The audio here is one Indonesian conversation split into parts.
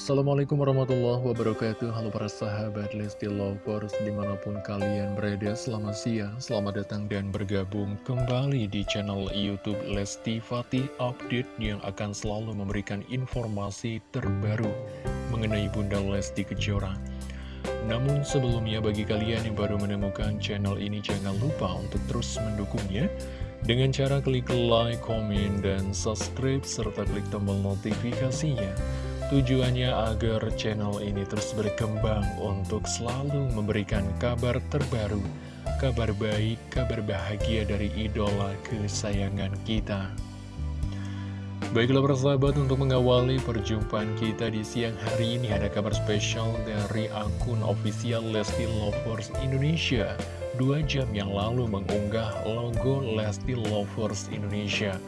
Assalamualaikum warahmatullahi wabarakatuh Halo para sahabat Lesti Lovers Di mana pun kalian berada Selamat siang, selamat datang dan bergabung Kembali di channel Youtube Lesti Fatih Update Yang akan selalu memberikan informasi terbaru Mengenai Bunda Lesti Kejora Namun sebelumnya bagi kalian yang baru menemukan channel ini Jangan lupa untuk terus mendukungnya dengan cara klik like, komen, dan subscribe, serta klik tombol notifikasinya. Tujuannya agar channel ini terus berkembang untuk selalu memberikan kabar terbaru, kabar baik, kabar bahagia dari idola kesayangan kita. Baiklah persahabat untuk mengawali perjumpaan kita di siang hari ini ada kabar spesial dari akun official Lesti Lovers Indonesia dua jam yang lalu mengunggah logo Lesti Lovers Indonesia.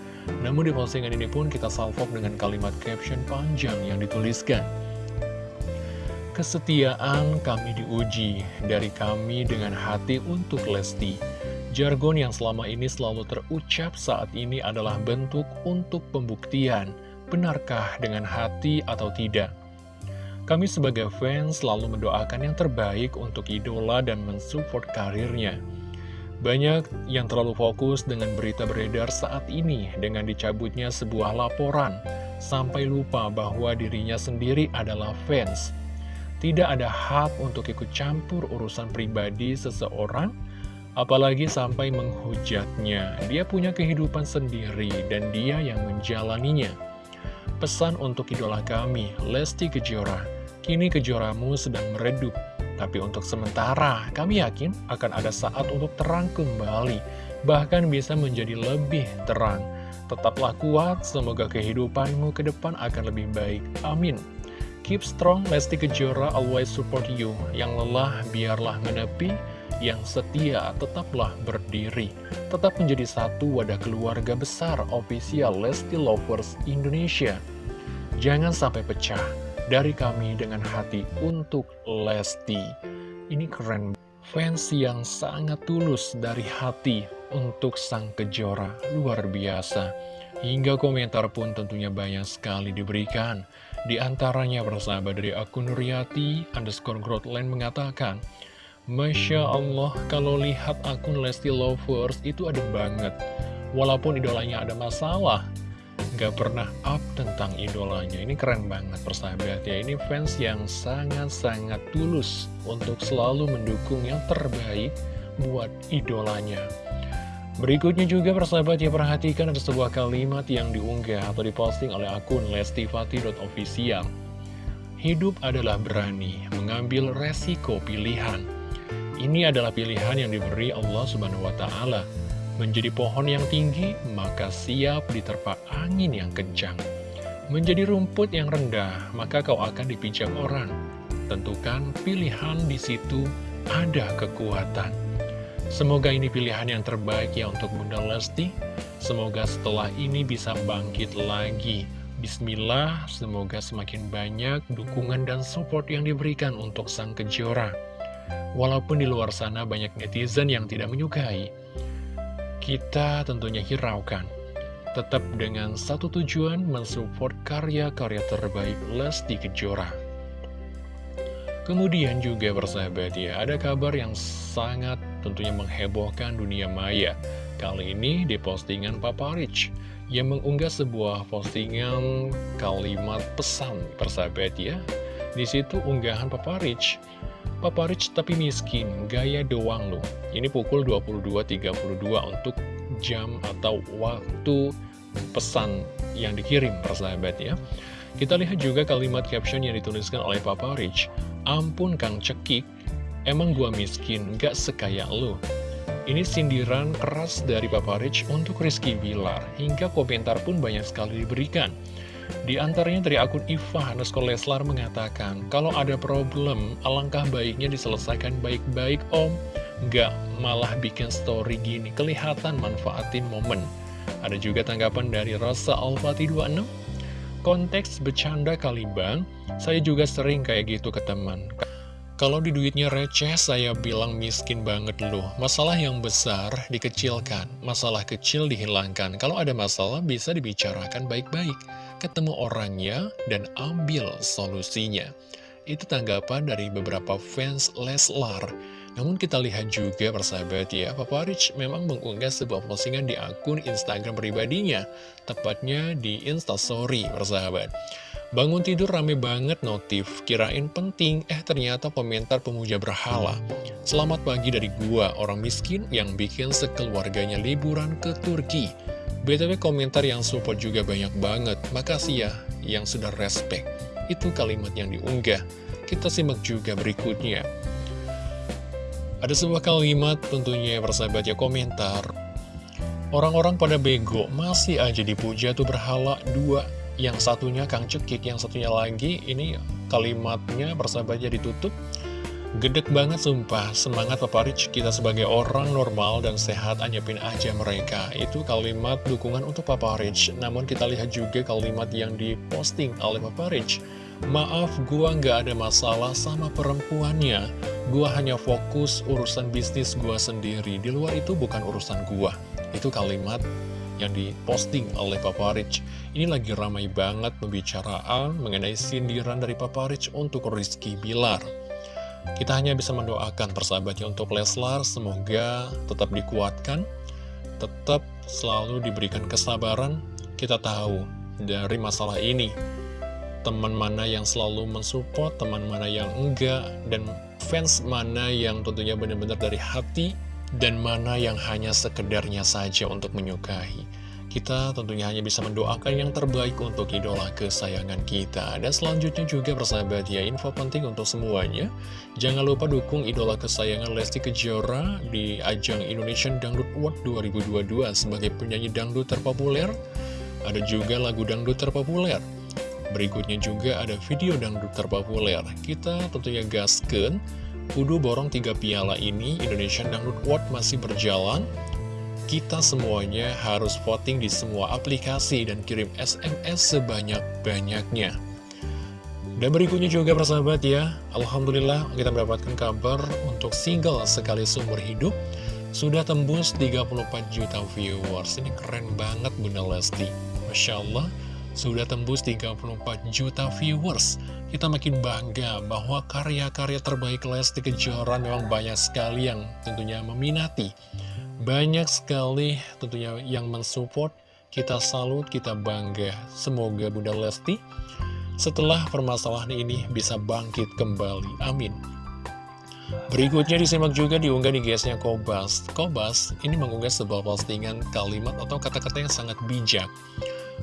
Namun di postingan ini pun kita salvok dengan kalimat caption panjang yang dituliskan. Kesetiaan kami diuji dari kami dengan hati untuk Lesti. Jargon yang selama ini selalu terucap saat ini adalah bentuk untuk pembuktian. Benarkah dengan hati atau tidak? Kami sebagai fans selalu mendoakan yang terbaik untuk idola dan mensupport karirnya. Banyak yang terlalu fokus dengan berita beredar saat ini dengan dicabutnya sebuah laporan, sampai lupa bahwa dirinya sendiri adalah fans. Tidak ada hak untuk ikut campur urusan pribadi seseorang, apalagi sampai menghujatnya. Dia punya kehidupan sendiri dan dia yang menjalaninya. Pesan untuk idola kami, Lesti Kejora. Kini kejoramu sedang meredup. Tapi untuk sementara, kami yakin akan ada saat untuk terang kembali. Bahkan bisa menjadi lebih terang. Tetaplah kuat, semoga kehidupanmu ke depan akan lebih baik. Amin. Keep strong, Lesti Kejora always support you. Yang lelah, biarlah menepi. Yang setia, tetaplah berdiri. Tetap menjadi satu wadah keluarga besar official Lesti Lovers Indonesia. Jangan sampai pecah dari kami dengan hati untuk Lesti. Ini keren. Fans yang sangat tulus dari hati untuk sang kejora. Luar biasa. Hingga komentar pun tentunya banyak sekali diberikan. Di antaranya persahabat dari akun Nuriati underscore Grotland mengatakan, Masya Allah, kalau lihat akun Lesti Lovers itu ada banget. Walaupun idolanya ada masalah, gak pernah up tentang idolanya. Ini keren banget persahabat ya. Ini fans yang sangat-sangat tulus Untuk selalu mendukung yang terbaik buat idolanya. Berikutnya juga persahabat ya perhatikan ada sebuah kalimat yang diunggah atau diposting oleh akun lestifati.official Hidup adalah berani mengambil resiko pilihan. Ini adalah pilihan yang diberi Allah Subhanahu Wa Menjadi pohon yang tinggi, maka siap diterpa angin yang kencang. Menjadi rumput yang rendah, maka kau akan dipijak orang. Tentukan pilihan di situ ada kekuatan. Semoga ini pilihan yang terbaik ya untuk Bunda Lesti. Semoga setelah ini bisa bangkit lagi. Bismillah, semoga semakin banyak dukungan dan support yang diberikan untuk sang kejora. Walaupun di luar sana banyak netizen yang tidak menyukai, kita tentunya hiraukan. Tetap dengan satu tujuan mensupport karya-karya terbaik Lesti Kejora. Kemudian juga bersahabat ya, ada kabar yang sangat tentunya menghebohkan dunia maya. Kali ini di postingan Papa Rich yang mengunggah sebuah postingan kalimat pesan persahabat ya. Di situ unggahan Papa Rich Papa Rich tapi miskin, gaya doang loh. Ini pukul 22.32 untuk jam atau waktu pesan yang dikirim persahabat ya. Kita lihat juga kalimat caption yang dituliskan oleh Papa Rich. Ampun Kang Cekik, emang gua miskin, gak sekaya lo. Ini sindiran keras dari Papa Rich untuk Rizky Bilar, hingga komentar pun banyak sekali diberikan. Di antaranya dari akun Iva underscore Leslar mengatakan, kalau ada problem, alangkah baiknya diselesaikan baik-baik om, nggak malah bikin story gini, kelihatan manfaatin momen. Ada juga tanggapan dari Rasa Alfati 26, konteks bercanda kali bang, saya juga sering kayak gitu ke teman. Kalau di duitnya receh, saya bilang miskin banget loh. Masalah yang besar dikecilkan, masalah kecil dihilangkan. Kalau ada masalah bisa dibicarakan baik-baik. Ketemu orangnya, dan ambil solusinya. Itu tanggapan dari beberapa fans Leslar. Namun kita lihat juga persahabat ya, Papa Rich memang mengunggah sebuah postingan di akun Instagram pribadinya, tepatnya di Instastory persahabat. Bangun tidur rame banget notif, kirain penting, eh ternyata komentar pemuja berhala. Selamat pagi dari gua, orang miskin yang bikin sekeluarganya liburan ke Turki. BTW komentar yang support juga banyak banget, makasih ya yang sudah respect. Itu kalimat yang diunggah. Kita simak juga berikutnya. Ada sebuah kalimat tentunya persahabat ya komentar. Orang-orang pada bego, masih aja dipuja tuh berhala dua yang satunya Kang Cekik, yang satunya lagi ini kalimatnya persahabatnya ditutup. Gedek banget sumpah, semangat Papa Rich, kita sebagai orang normal dan sehat anyepin aja mereka. Itu kalimat dukungan untuk Papa Rich. Namun kita lihat juga kalimat yang diposting oleh Papa Rich. Maaf, gua nggak ada masalah sama perempuannya. Gua hanya fokus urusan bisnis gua sendiri. Di luar itu bukan urusan gua. Itu kalimat yang diposting oleh Papa Rich. Ini lagi ramai banget pembicaraan mengenai sindiran dari Papa Rich untuk Rizky Bilar. Kita hanya bisa mendoakan persahabatnya untuk Leslar, semoga tetap dikuatkan, tetap selalu diberikan kesabaran. Kita tahu dari masalah ini, teman mana yang selalu mensupport, teman mana yang enggak, dan fans mana yang tentunya benar-benar dari hati dan mana yang hanya sekedarnya saja untuk menyukai. Kita tentunya hanya bisa mendoakan yang terbaik untuk idola kesayangan kita. Dan selanjutnya juga persahabat ya, info penting untuk semuanya. Jangan lupa dukung idola kesayangan Lesti Kejora di ajang Indonesian Dangdut Award 2022 sebagai penyanyi dangdut terpopuler. Ada juga lagu dangdut terpopuler. Berikutnya juga ada video dangdut terpopuler. Kita tentunya gasken Kudu borong tiga piala ini, Indonesian Dangdut Award masih berjalan. Kita semuanya harus voting di semua aplikasi dan kirim SMS sebanyak-banyaknya. Dan berikutnya juga persahabat ya, Alhamdulillah kita mendapatkan kabar untuk single sekali seumur hidup sudah tembus 34 juta viewers. Ini keren banget Bunda Lesti. Masya Allah, sudah tembus 34 juta viewers. Kita makin bangga bahwa karya-karya terbaik Lesti Kejora memang banyak sekali yang tentunya meminati. Banyak sekali tentunya yang mensupport, kita salut, kita bangga. Semoga Bunda Lesti setelah permasalahan ini bisa bangkit kembali. Amin. Berikutnya disimak juga diunggah di GS-nya Kobas. Kobas ini mengunggah sebuah postingan kalimat atau kata-kata yang sangat bijak.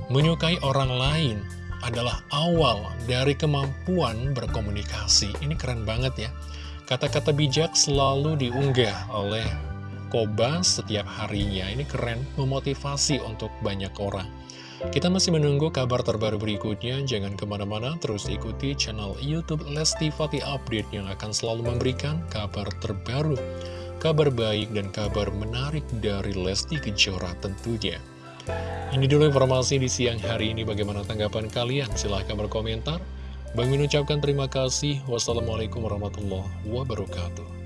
Menyukai orang lain adalah awal dari kemampuan berkomunikasi. Ini keren banget ya. Kata-kata bijak selalu diunggah oleh Koba setiap harinya. Ini keren, memotivasi untuk banyak orang. Kita masih menunggu kabar terbaru berikutnya. Jangan ke mana-mana, terus ikuti channel Youtube Lesti Fati Update yang akan selalu memberikan kabar terbaru, kabar baik, dan kabar menarik dari Lesti Kejora tentunya. Ini dulu informasi di siang hari ini. Bagaimana tanggapan kalian? Silahkan berkomentar. Bang Min ucapkan terima kasih. Wassalamualaikum warahmatullahi wabarakatuh.